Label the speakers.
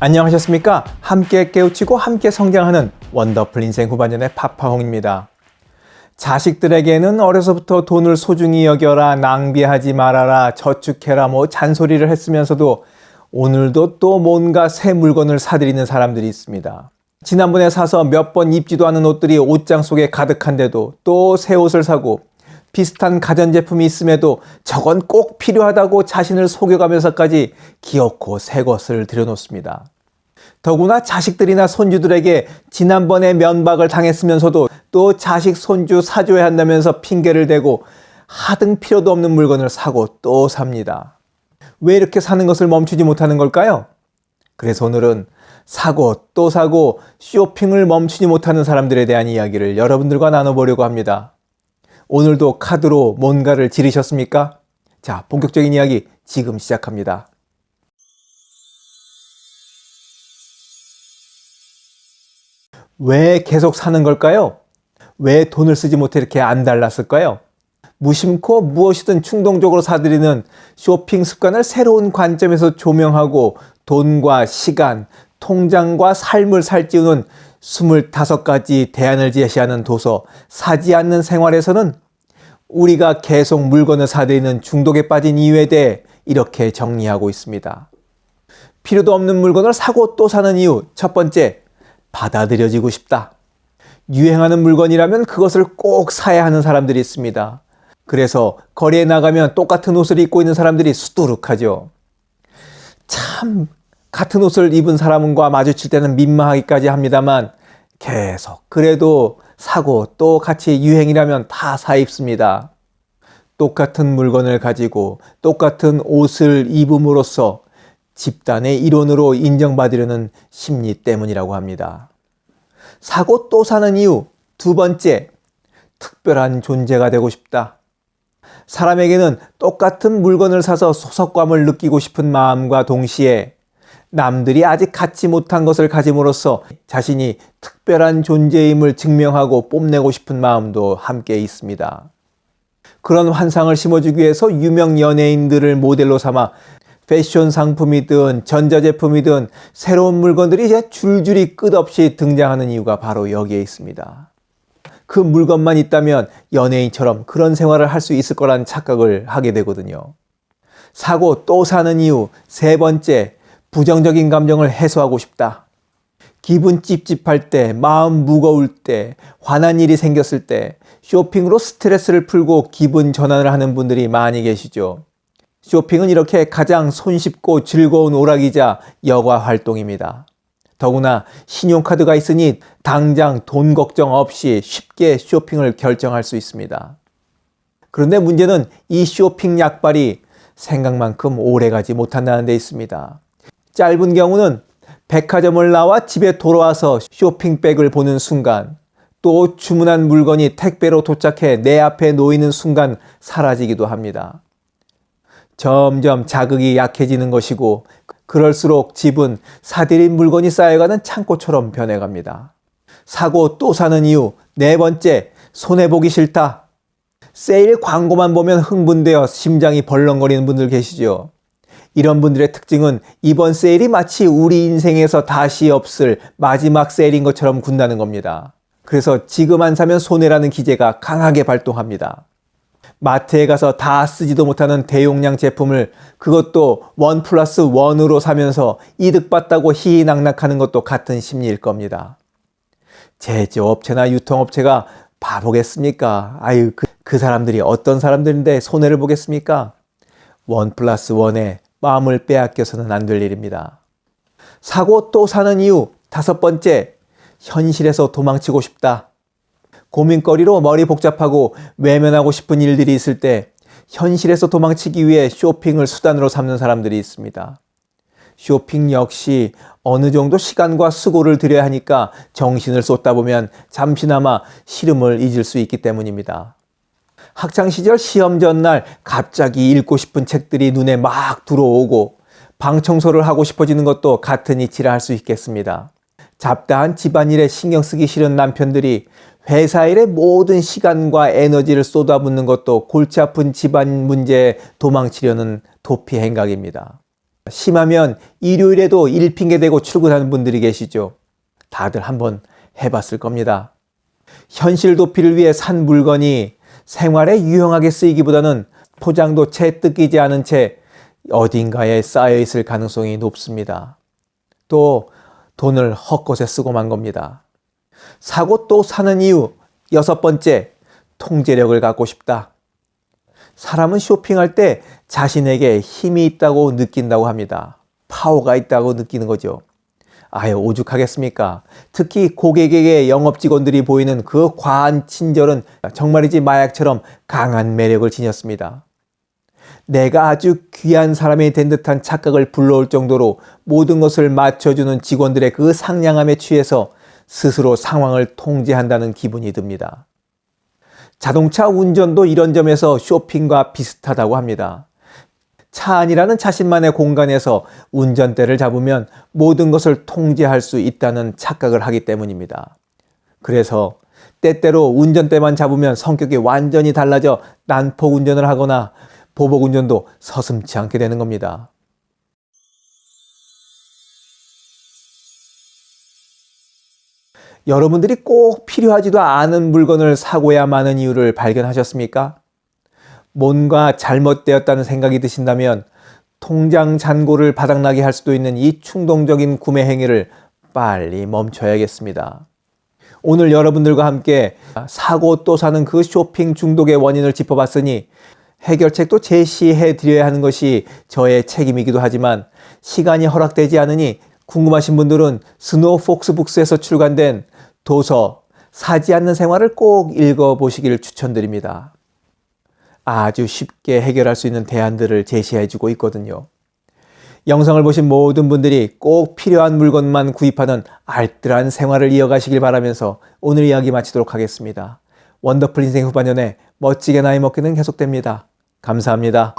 Speaker 1: 안녕하셨습니까? 함께 깨우치고 함께 성장하는 원더풀 인생 후반년의 파파홍입니다. 자식들에게는 어려서부터 돈을 소중히 여겨라, 낭비하지 말아라, 저축해라 뭐 잔소리를 했으면서도 오늘도 또 뭔가 새 물건을 사들이는 사람들이 있습니다. 지난번에 사서 몇 번 입지도 않은 옷들이 옷장 속에 가득한데도 또 새 옷을 사고 비슷한 가전제품이 있음에도 저건 꼭 필요하다고 자신을 속여가면서까지 기어코 새 것을 들여놓습니다. 더구나 자식들이나 손주들에게 지난번에 면박을 당했으면서도 또 자식 손주 사줘야 한다면서 핑계를 대고 하등 필요도 없는 물건을 사고 또 삽니다. 왜 이렇게 사는 것을 멈추지 못하는 걸까요? 그래서 오늘은 사고 또 사고 쇼핑을 멈추지 못하는 사람들에 대한 이야기를 여러분들과 나눠보려고 합니다. 오늘도 카드로 뭔가를 지르셨습니까? 자, 본격적인 이야기 지금 시작합니다. 왜 계속 사는 걸까요? 왜 돈을 쓰지 못해 이렇게 안 달랐을까요? 무심코 무엇이든 충동적으로 사들이는 쇼핑 습관을 새로운 관점에서 조명하고 돈과 시간, 통장과 삶을 살찌우는 25가지 대안을 제시하는 도서 사지 않는 생활에서는 우리가 계속 물건을 사들이는 중독에 빠진 이유에 대해 이렇게 정리하고 있습니다. 필요도 없는 물건을 사고 또 사는 이유 첫 번째, 받아들여지고 싶다. 유행하는 물건이라면 그것을 꼭 사야 하는 사람들이 있습니다. 그래서 거리에 나가면 똑같은 옷을 입고 있는 사람들이 수두룩하죠. 참 같은 옷을 입은 사람과 마주칠 때는 민망하기까지 합니다만 계속 그래도 사고 또 같이 유행이라면 다 사 입습니다. 똑같은 물건을 가지고 똑같은 옷을 입음으로써 집단의 일원으로 인정받으려는 심리 때문이라고 합니다. 사고 또 사는 이유 두 번째, 특별한 존재가 되고 싶다. 사람에게는 똑같은 물건을 사서 소속감을 느끼고 싶은 마음과 동시에 남들이 아직 갖지 못한 것을 가짐으로써 자신이 특별한 존재임을 증명하고 뽐내고 싶은 마음도 함께 있습니다. 그런 환상을 심어주기 위해서 유명 연예인들을 모델로 삼아 패션 상품이든 전자제품이든 새로운 물건들이 이제 줄줄이 끝없이 등장하는 이유가 바로 여기에 있습니다. 그 물건만 있다면 연예인처럼 그런 생활을 할 수 있을 거란 착각을 하게 되거든요. 사고 또 사는 이유 세 번째, 부정적인 감정을 해소하고 싶다. 기분 찝찝할 때, 마음 무거울 때, 화난 일이 생겼을 때 쇼핑으로 스트레스를 풀고 기분 전환을 하는 분들이 많이 계시죠. 쇼핑은 이렇게 가장 손쉽고 즐거운 오락이자 여가 활동입니다. 더구나 신용카드가 있으니 당장 돈 걱정 없이 쉽게 쇼핑을 결정할 수 있습니다. 그런데 문제는 이 쇼핑 약발이 생각만큼 오래가지 못한다는 데 있습니다. 짧은 경우는 백화점을 나와 집에 돌아와서 쇼핑백을 보는 순간 또 주문한 물건이 택배로 도착해 내 앞에 놓이는 순간 사라지기도 합니다. 점점 자극이 약해지는 것이고 그럴수록 집은 사들인 물건이 쌓여가는 창고처럼 변해갑니다. 사고 또 사는 이유 네 번째 손해보기 싫다. 세일 광고만 보면 흥분되어 심장이 벌렁거리는 분들 계시죠. 이런 분들의 특징은 이번 세일이 마치 우리 인생에서 다시 없을 마지막 세일인 것처럼 군다는 겁니다. 그래서 지금 안 사면 손해라는 기제가 강하게 발동합니다. 마트에 가서 다 쓰지도 못하는 대용량 제품을 그것도 원 플러스 원으로 사면서 이득 봤다고 희희낙낙하는 것도 같은 심리일 겁니다. 제조업체나 유통업체가 바보겠습니까? 아유 그, 그 사람들이 어떤 사람들인데 손해를 보겠습니까? 원 플러스 원에 마음을 빼앗겨서는 안 될 일입니다. 사고 또 사는 이유 다섯 번째 현실에서 도망치고 싶다. 고민거리로 머리 복잡하고 외면하고 싶은 일들이 있을 때 현실에서 도망치기 위해 쇼핑을 수단으로 삼는 사람들이 있습니다. 쇼핑 역시 어느 정도 시간과 수고를 들여야 하니까 정신을 쏟다 보면 잠시나마 시름을 잊을 수 있기 때문입니다. 학창시절 시험 전날 갑자기 읽고 싶은 책들이 눈에 막 들어오고 방 청소를 하고 싶어지는 것도 같은 이치라 할 수 있겠습니다. 잡다한 집안일에 신경 쓰기 싫은 남편들이 회사 일에 모든 시간과 에너지를 쏟아붓는 것도 골치 아픈 집안 문제에 도망치려는 도피 행각입니다. 심하면 일요일에도 일 핑계 대고 출근하는 분들이 계시죠. 다들 한번 해봤을 겁니다. 현실 도피를 위해 산 물건이 생활에 유용하게 쓰이기보다는 포장도 채 뜯기지 않은 채 어딘가에 쌓여 있을 가능성이 높습니다. 또 돈을 헛것에 쓰고 만 겁니다. 사고 또 사는 이유 여섯 번째 통제력을 갖고 싶다. 사람은 쇼핑할 때 자신에게 힘이 있다고 느낀다고 합니다. 파워가 있다고 느끼는 거죠. 아유, 오죽하겠습니까? 특히 고객에게 영업 직원들이 보이는 그 과한 친절은 정말이지 마약처럼 강한 매력을 지녔습니다. 내가 아주 귀한 사람이 된 듯한 착각을 불러올 정도로 모든 것을 맞춰주는 직원들의 그 상냥함에 취해서 스스로 상황을 통제한다는 기분이 듭니다. 자동차 운전도 이런 점에서 쇼핑과 비슷하다고 합니다. 차 안이라는 자신만의 공간에서 운전대를 잡으면 모든 것을 통제할 수 있다는 착각을 하기 때문입니다. 그래서 때때로 운전대만 잡으면 성격이 완전히 달라져 난폭 운전을 하거나 보복 운전도 서슴치 않게 되는 겁니다. 여러분들이 꼭 필요하지도 않은 물건을 사고야 마는 이유를 발견하셨습니까? 뭔가 잘못되었다는 생각이 드신다면 통장 잔고를 바닥나게 할 수도 있는 이 충동적인 구매 행위를 빨리 멈춰야겠습니다. 오늘 여러분들과 함께 사고 또 사는 그 쇼핑 중독의 원인을 짚어봤으니 해결책도 제시해 드려야 하는 것이 저의 책임이기도 하지만 시간이 허락되지 않으니 궁금하신 분들은 스노우 폭스 북스에서 출간된 도서 사지 않는 생활을 꼭 읽어보시기를 추천드립니다. 아주 쉽게 해결할 수 있는 대안들을 제시해 주고 있거든요. 영상을 보신 모든 분들이 꼭 필요한 물건만 구입하는 알뜰한 생활을 이어가시길 바라면서 오늘 이야기 마치도록 하겠습니다. 원더풀 인생 후반전에 멋지게 나이 먹기는 계속됩니다. 감사합니다.